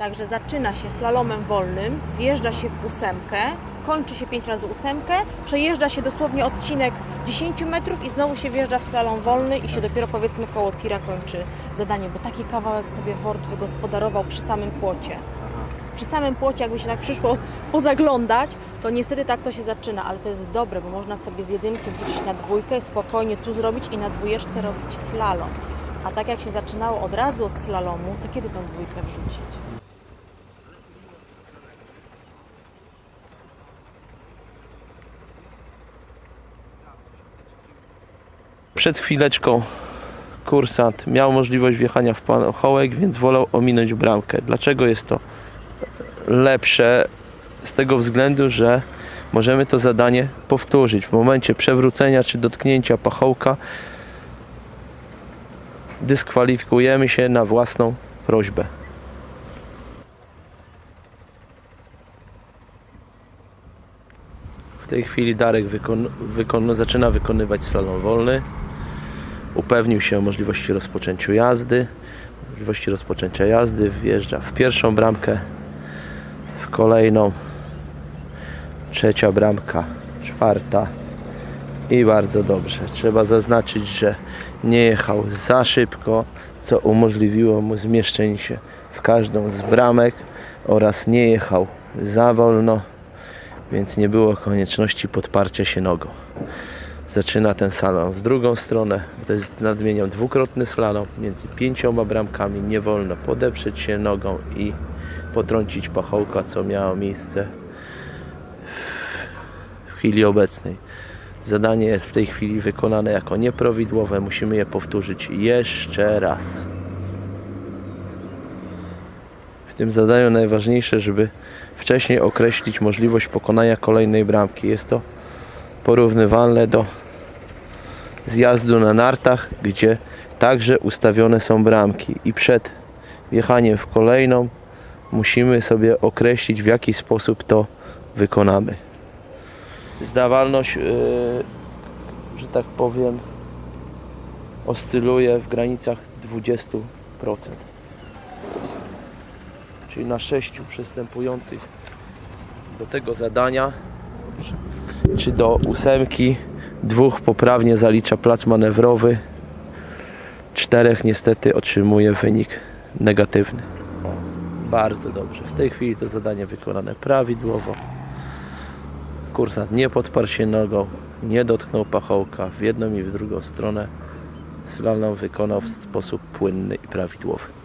Także zaczyna się slalomem wolnym, wjeżdża się w ósemkę, kończy się 5 razy ósemkę, przejeżdża się dosłownie odcinek 10 metrów i znowu się wjeżdża w slalom wolny i się dopiero powiedzmy koło tira kończy zadanie, bo taki kawałek sobie Wort wygospodarował przy samym płocie. Przy samym płocie, jakby się tak przyszło pozaglądać, to niestety tak to się zaczyna, ale to jest dobre, bo można sobie z jedynki wrzucić na dwójkę, spokojnie tu zrobić i na dwójeczce robić slalom. A tak jak się zaczynało od razu od slalomu, to kiedy tą dwójkę wrzucić? Przed chwileczką kursant miał możliwość wjechania w pachołek, więc wolał ominąć bramkę. Dlaczego jest to lepsze? Z tego względu, że możemy to zadanie powtórzyć. W momencie przewrócenia czy dotknięcia pachołka dyskwalifikujemy się na własną prośbę. W tej chwili Darek wykon, wykon, zaczyna wykonywać slalom wolny. Upewnił się o możliwości rozpoczęcia jazdy. Możliwości rozpoczęcia jazdy wjeżdża w pierwszą bramkę, w kolejną, trzecia bramka, czwarta i bardzo dobrze. Trzeba zaznaczyć, że nie jechał za szybko, co umożliwiło mu zmieszczenie się w każdą z bramek oraz nie jechał za wolno, więc nie było konieczności podparcia się nogą. Zaczyna ten slalom w drugą stronę. To jest nadmieniał dwukrotny slalom między pięcioma bramkami. Nie wolno podeprzeć się nogą i potrącić pachołka, co miało miejsce w chwili obecnej. Zadanie jest w tej chwili wykonane jako nieprawidłowe. Musimy je powtórzyć jeszcze raz. W tym zadaniu najważniejsze, żeby wcześniej określić możliwość pokonania kolejnej bramki. Jest to porównywalne do zjazdu na nartach, gdzie także ustawione są bramki i przed wjechaniem w kolejną musimy sobie określić w jaki sposób to wykonamy. Zdawalność, yy, że tak powiem, oscyluje w granicach 20%. Czyli na sześciu przystępujących do tego zadania czy do ósemki dwóch poprawnie zalicza plac manewrowy czterech niestety otrzymuje wynik negatywny. Bardzo dobrze. W tej chwili to zadanie wykonane prawidłowo kursant nie podparł się nogą nie dotknął pachołka w jedną i w drugą stronę. Slalom wykonał w sposób płynny i prawidłowy